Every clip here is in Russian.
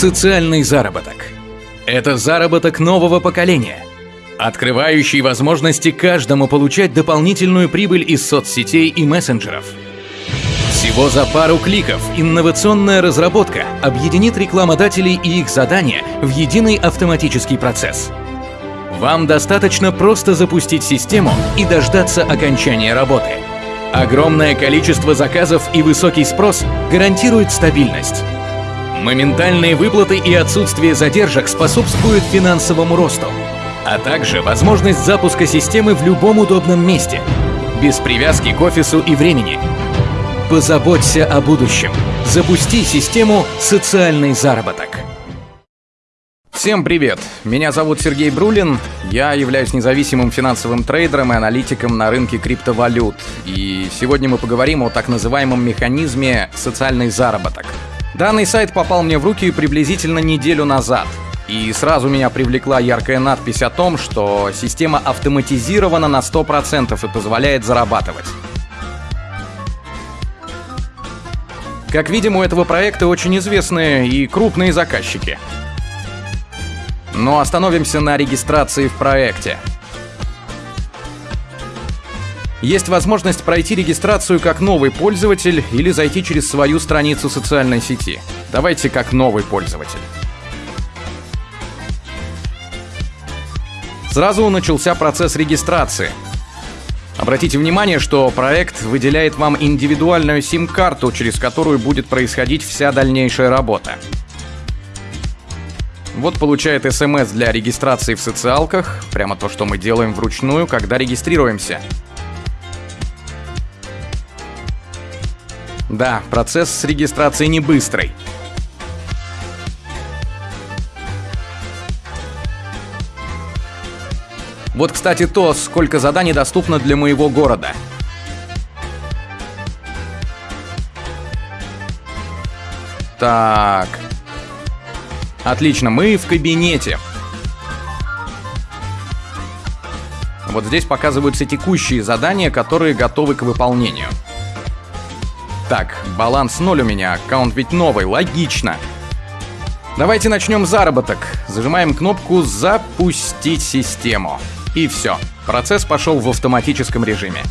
Социальный заработок. Это заработок нового поколения, открывающий возможности каждому получать дополнительную прибыль из соцсетей и мессенджеров. Всего за пару кликов инновационная разработка объединит рекламодателей и их задания в единый автоматический процесс. Вам достаточно просто запустить систему и дождаться окончания работы. Огромное количество заказов и высокий спрос гарантирует стабильность. Моментальные выплаты и отсутствие задержек способствуют финансовому росту, а также возможность запуска системы в любом удобном месте, без привязки к офису и времени. Позаботься о будущем. Запусти систему «Социальный заработок». Всем привет! Меня зовут Сергей Брулин. Я являюсь независимым финансовым трейдером и аналитиком на рынке криптовалют. И сегодня мы поговорим о так называемом механизме «социальный заработок». Данный сайт попал мне в руки приблизительно неделю назад. И сразу меня привлекла яркая надпись о том, что система автоматизирована на 100% и позволяет зарабатывать. Как видим, у этого проекта очень известные и крупные заказчики. Но остановимся на регистрации в проекте. Есть возможность пройти регистрацию как новый пользователь или зайти через свою страницу социальной сети. Давайте как новый пользователь. Сразу начался процесс регистрации. Обратите внимание, что проект выделяет вам индивидуальную сим-карту, через которую будет происходить вся дальнейшая работа. Вот получает смс для регистрации в социалках, прямо то, что мы делаем вручную, когда регистрируемся. Да, процесс регистрации не быстрый. Вот, кстати, то, сколько заданий доступно для моего города. Так. Отлично, мы в кабинете. Вот здесь показываются текущие задания, которые готовы к выполнению. Так, баланс ноль у меня, аккаунт ведь новый, логично. Давайте начнем заработок. Зажимаем кнопку «Запустить систему». И все. Процесс пошел в автоматическом режиме.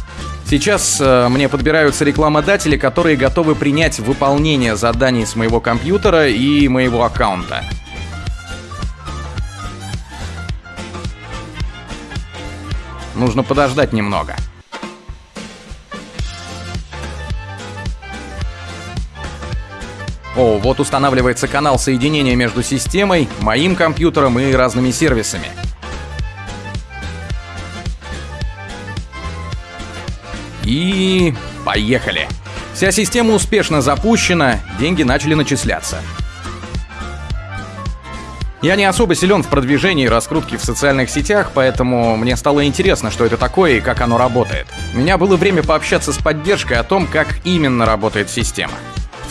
Сейчас э, мне подбираются рекламодатели, которые готовы принять выполнение заданий с моего компьютера и моего аккаунта. Нужно подождать немного. О, вот устанавливается канал соединения между системой, моим компьютером и разными сервисами. И поехали. Вся система успешно запущена, деньги начали начисляться. Я не особо силен в продвижении и раскрутке в социальных сетях, поэтому мне стало интересно, что это такое и как оно работает. У меня было время пообщаться с поддержкой о том, как именно работает система.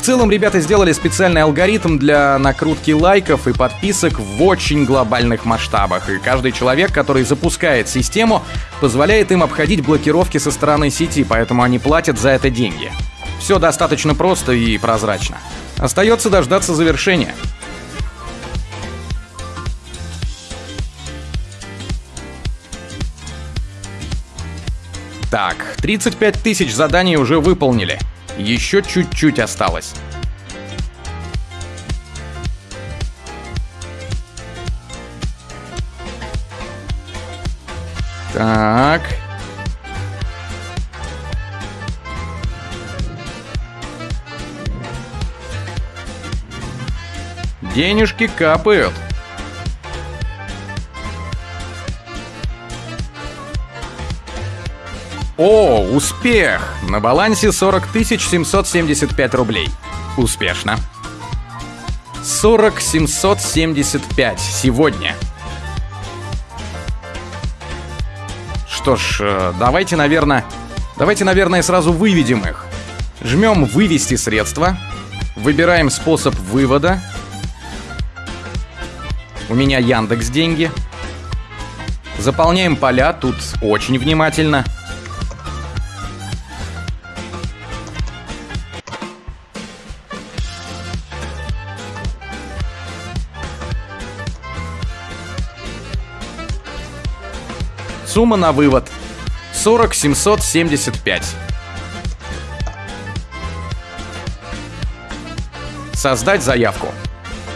Целом, ребята сделали специальный алгоритм для накрутки лайков и подписок в очень глобальных масштабах, и каждый человек, который запускает систему, позволяет им обходить блокировки со стороны сети, поэтому они платят за это деньги. Все достаточно просто и прозрачно. Остается дождаться завершения. Так, 35 тысяч заданий уже выполнили. Еще чуть-чуть осталось. Так. Денежки капают. О, успех! На балансе 40 775 рублей. Успешно. 40 775 сегодня. Что ж, э, давайте, наверное... Давайте, наверное, сразу выведем их. Жмем «Вывести средства». Выбираем способ вывода. У меня Яндекс деньги. Заполняем поля, тут очень внимательно. Сумма на вывод 40 775. Создать заявку.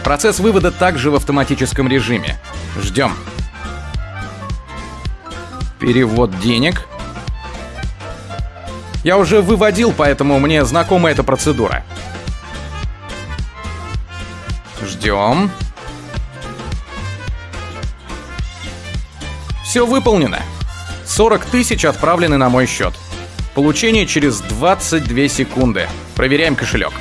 Процесс вывода также в автоматическом режиме. Ждем. Перевод денег. Я уже выводил, поэтому мне знакома эта процедура. Ждем. Все выполнено. 40 тысяч отправлены на мой счет. Получение через 22 секунды. Проверяем кошелек.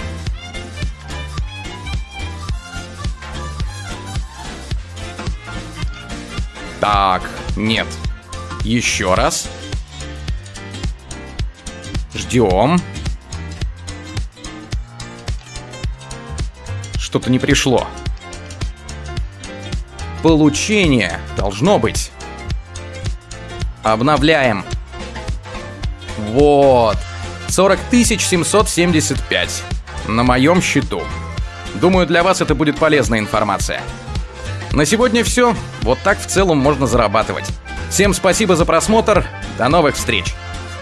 Так, нет. Еще раз. Ждем. Что-то не пришло. Получение должно быть. Обновляем. Вот. 40 775 на моем счету. Думаю, для вас это будет полезная информация. На сегодня все. Вот так в целом можно зарабатывать. Всем спасибо за просмотр. До новых встреч.